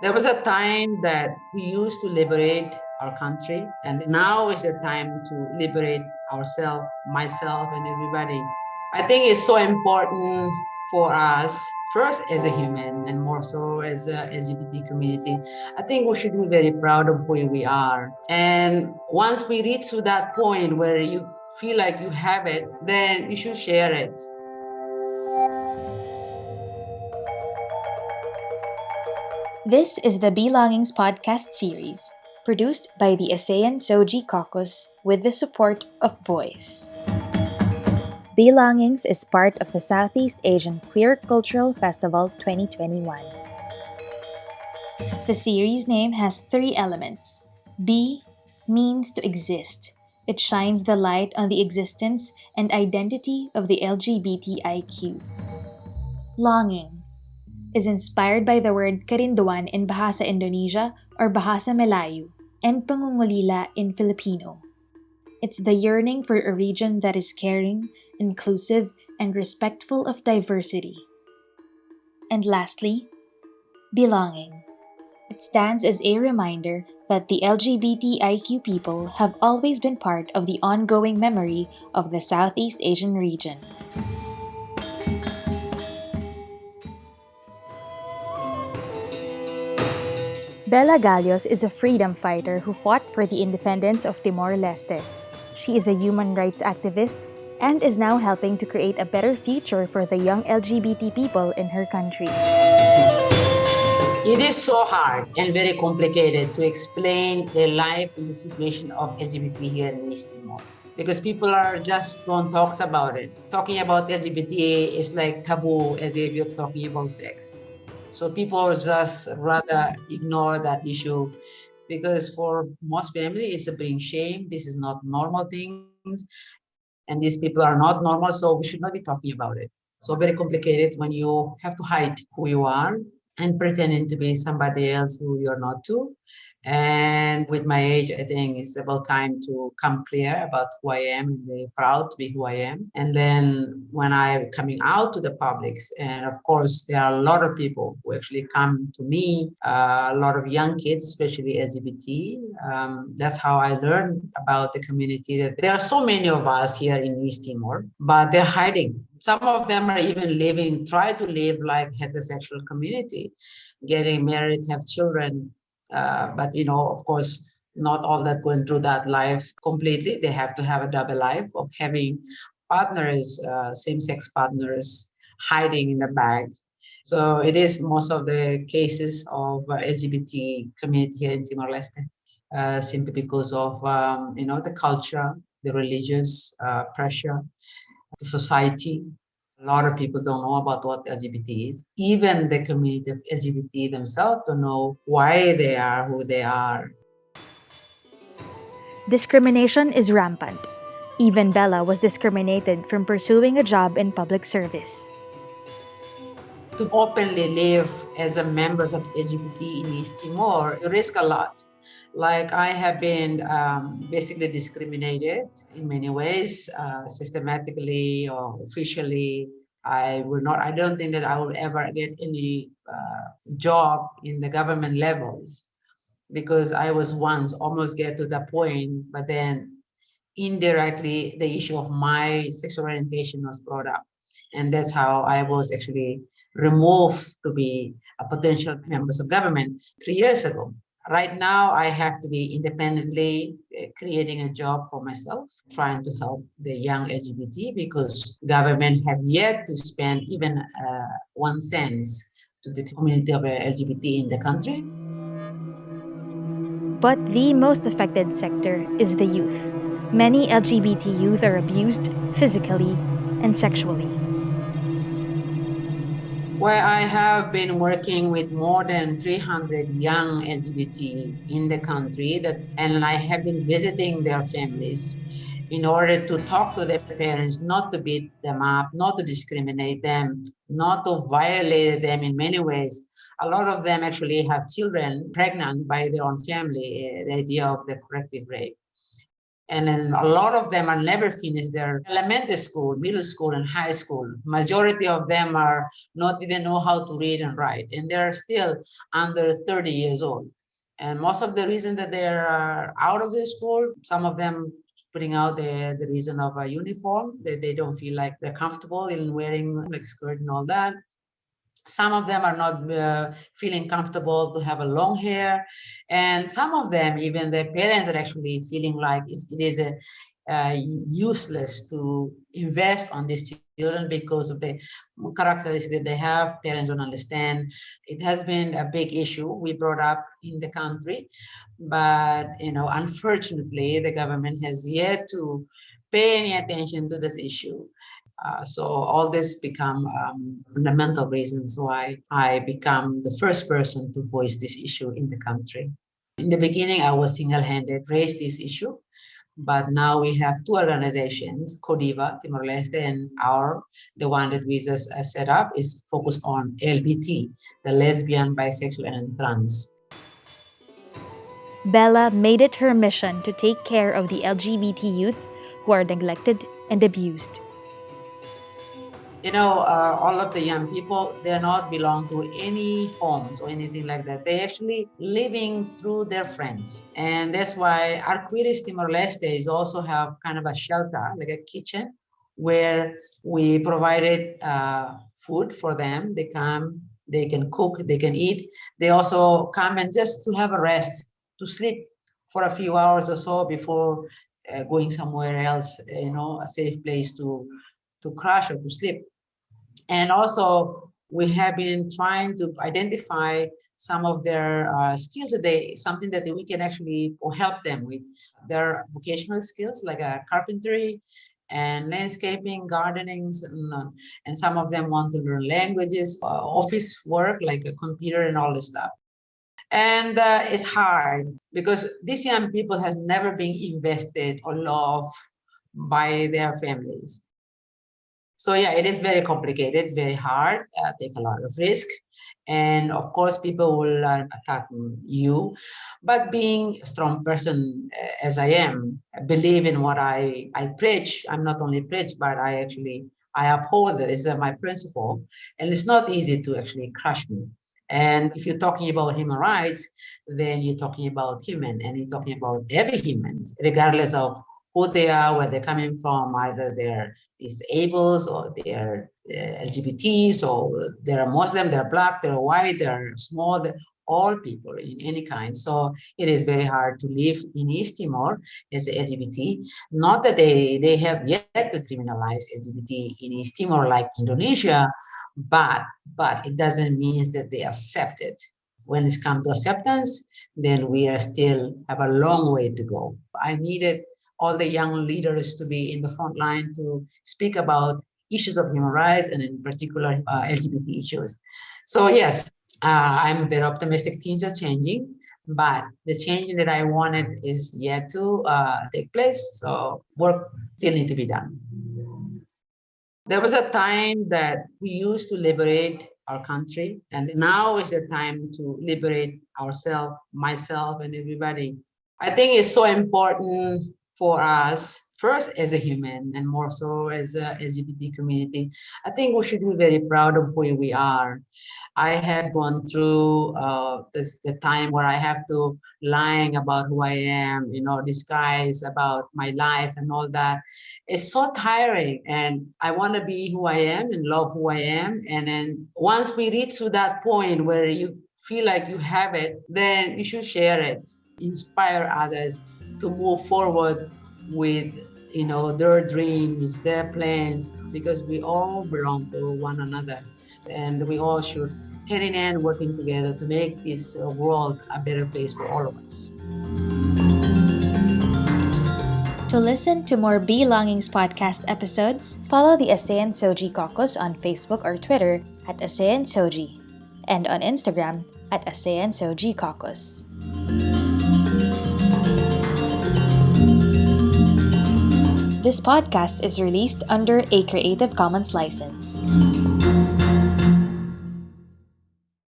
There was a time that we used to liberate our country, and now is the time to liberate ourselves, myself, and everybody. I think it's so important for us, first as a human, and more so as a LGBT community. I think we should be very proud of who we are. And once we reach to that point where you feel like you have it, then you should share it. This is the Belongings podcast series, produced by the ASEAN SOGIE Caucus with the support of Voice. Belongings is part of the Southeast Asian Queer Cultural Festival 2021. The series name has three elements. B means to exist. It shines the light on the existence and identity of the LGBTIQ. Longing is inspired by the word Kerinduan in Bahasa Indonesia or Bahasa Melayu and Pangungulila in Filipino. It's the yearning for a region that is caring, inclusive, and respectful of diversity. And lastly, belonging. It stands as a reminder that the LGBTIQ people have always been part of the ongoing memory of the Southeast Asian region. Bella Galhos is a freedom fighter who fought for the independence of Timor-Leste. She is a human rights activist and is now helping to create a better future for the young LGBT people in her country. It is so hard and very complicated to explain the life and the situation of LGBT here in East Timor because people are just don't talk about it. Talking about LGBT is like taboo as if you're talking about sex. So people just rather ignore that issue because for most families, it's a bring shame. This is not normal things. And these people are not normal, so we should not be talking about it. So very complicated when you have to hide who you are and pretending to be somebody else who you're not to. And with my age, I think it's about time to come clear about who I am and very proud to be who I am. And then when I'm coming out to the publics, and of course, there are a lot of people who actually come to me, uh, a lot of young kids, especially LGBT. Um, that's how I learned about the community. That there are so many of us here in East Timor, but they're hiding. Some of them are even living, try to live like heterosexual community, getting married, have children, uh, but you know, of course, not all that going through that life completely. They have to have a double life of having partners, uh, same-sex partners, hiding in the bag. So it is most of the cases of uh, LGBT community here in Timor-Leste, uh, simply because of um, you know the culture, the religious uh, pressure, the society, a lot of people don't know about what LGBT is. Even the community of LGBT themselves don't know why they are who they are. Discrimination is rampant. Even Bella was discriminated from pursuing a job in public service. To openly live as a members of LGBT in East Timor, you risk a lot. Like I have been um, basically discriminated in many ways, uh, systematically or officially. I will not, I don't think that I will ever get any uh, job in the government levels because I was once almost get to the point, but then indirectly the issue of my sexual orientation was brought up. And that's how I was actually removed to be a potential members of government three years ago. Right now, I have to be independently uh, creating a job for myself, trying to help the young LGBT because government have yet to spend even uh, one cent to the community of LGBT in the country. But the most affected sector is the youth. Many LGBT youth are abused physically and sexually where I have been working with more than 300 young LGBT in the country that, and I have been visiting their families in order to talk to their parents, not to beat them up, not to discriminate them, not to violate them in many ways. A lot of them actually have children pregnant by their own family, eh, the idea of the corrective rape. And then a lot of them are never finished their elementary school, middle school, and high school. Majority of them are not even know how to read and write, and they're still under 30 years old. And most of the reason that they're out of the school, some of them putting out the, the reason of a uniform, that they don't feel like they're comfortable in wearing like skirt and all that. Some of them are not uh, feeling comfortable to have a long hair. And some of them, even their parents are actually feeling like it is a, uh, useless to invest on these children because of the characteristics that they have. Parents don't understand. It has been a big issue we brought up in the country, but you know, unfortunately, the government has yet to pay any attention to this issue. Uh, so all this become um, fundamental reasons why I become the first person to voice this issue in the country. In the beginning, I was single-handed, raised this issue, but now we have two organizations, CODIVA, Timor-Leste, and our, the one that we just uh, set up is focused on LBT, the lesbian, bisexual, and trans. Bella made it her mission to take care of the LGBT youth who are neglected and abused you know, uh, all of the young people, they're not belong to any homes or anything like that. They're actually living through their friends. And that's why Arcoiris Timor-Leste is also have kind of a shelter, like a kitchen, where we provided uh, food for them. They come, they can cook, they can eat. They also come and just to have a rest, to sleep for a few hours or so before uh, going somewhere else, you know, a safe place to to crash or to sleep. And also we have been trying to identify some of their uh, skills that they, something that we can actually help them with. Their vocational skills like uh, carpentry and landscaping, gardening, and, uh, and some of them want to learn languages, uh, office work like a computer and all this stuff. And uh, it's hard because these young people has never been invested or loved by their families. So yeah, it is very complicated, very hard, uh, take a lot of risk. And of course, people will uh, attack you. But being a strong person uh, as I am, I believe in what I, I preach. I'm not only preach, but I actually, I uphold it. It's uh, my principle. And it's not easy to actually crush me. And if you're talking about human rights, then you're talking about human and you're talking about every human, regardless of who they are, where they're coming from, either they're disabled or they're uh, LGBTs or they're Muslim, they're black, they're white, they're small, they're all people in any kind. So it is very hard to live in East Timor as LGBT. Not that they, they have yet to criminalize LGBT in East Timor like Indonesia, but, but it doesn't mean that they accept it. When it's come to acceptance, then we are still have a long way to go. I needed all the young leaders to be in the front line to speak about issues of human rights and in particular uh, LGBT issues. So yes, uh, I'm very optimistic things are changing, but the change that I wanted is yet to uh, take place. So work still need to be done. There was a time that we used to liberate our country, and now is the time to liberate ourselves, myself, and everybody. I think it's so important for us first as a human and more so as a LGBT community, I think we should be very proud of who we are. I have gone through uh, this, the time where I have to lying about who I am, you know, disguise about my life and all that. It's so tiring and I want to be who I am and love who I am. And then once we reach to that point where you feel like you have it, then you should share it, inspire others to move forward with you know their dreams their plans because we all belong to one another and we all should hand in hand working together to make this uh, world a better place for all of us to listen to more Belongings podcast episodes, follow the ASEAN SOGIE Caucus on Facebook or Twitter at ASEAN SOGIE and on Instagram at ASEAN SOGIE Caucus. This podcast is released under a Creative Commons license.